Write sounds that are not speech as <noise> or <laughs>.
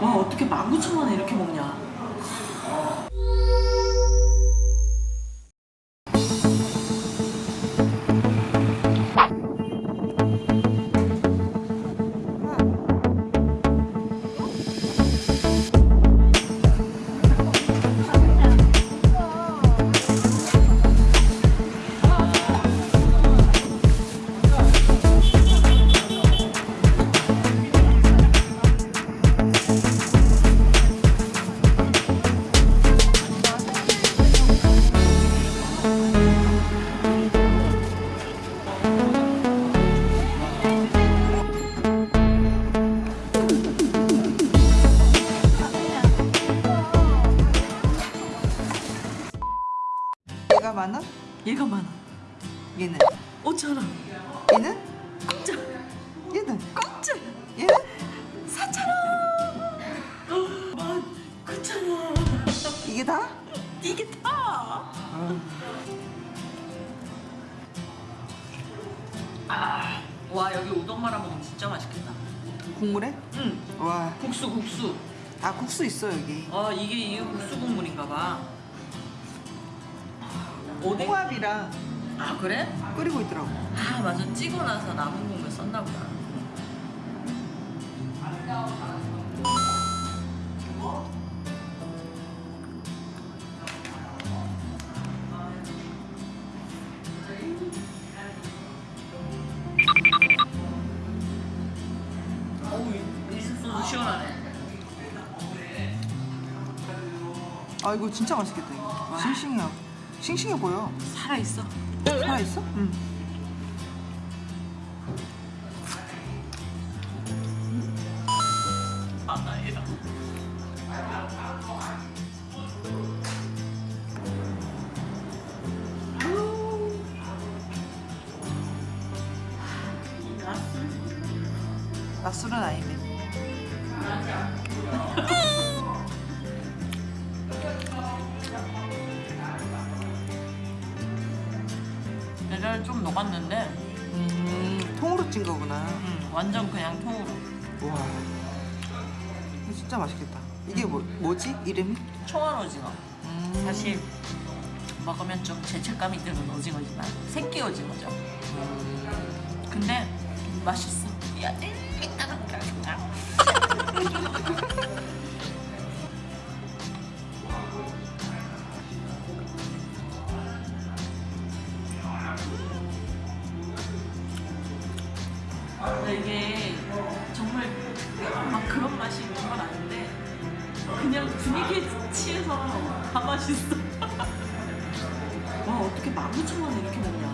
와 어떻게 19,000원에 이렇게 먹냐 얘가 만 원? 얘가 만 원 얘는? 5,000원 얘는? 공짜 얘는? 공짜 얘는? 4,000원 만 9,000원 이게 다? 이게 다. 아, 와 여기 우동 말아 먹으면 진짜 맛있겠다. 국물에? 응. 와, 국수 국수. 아 국수 있어 여기. 아 이게 이게 국수 국물인가 봐 오뎅 홍합이랑 아 그래? 끓이고 있더라고. 아 맞아 찌고 나서 남은 국물 썼나 보다 아 이거 진짜 맛있겠다 이거. 싱싱해. 싱싱해 보여. 살아있어 살아 있어? 응. 낮술은 아니네. 계절 좀 녹았는데 음, 통으로 찐 거구나. 음, 완전 그냥 통으로 와, 진짜 맛있겠다. 이게 뭐 뭐지? 이름이? 초원 오징어 음, 사실 먹으면 좀 죄책감이 드는 오징어지만 새끼 오징어죠 근데 맛있어 야, <laughs> 근데 이게 정말 막 그런 맛이 있는 건 아닌데 그냥 분위기에 취해서 다 맛있어. <laughs> 와 어떻게 19,000원에 이렇게 먹냐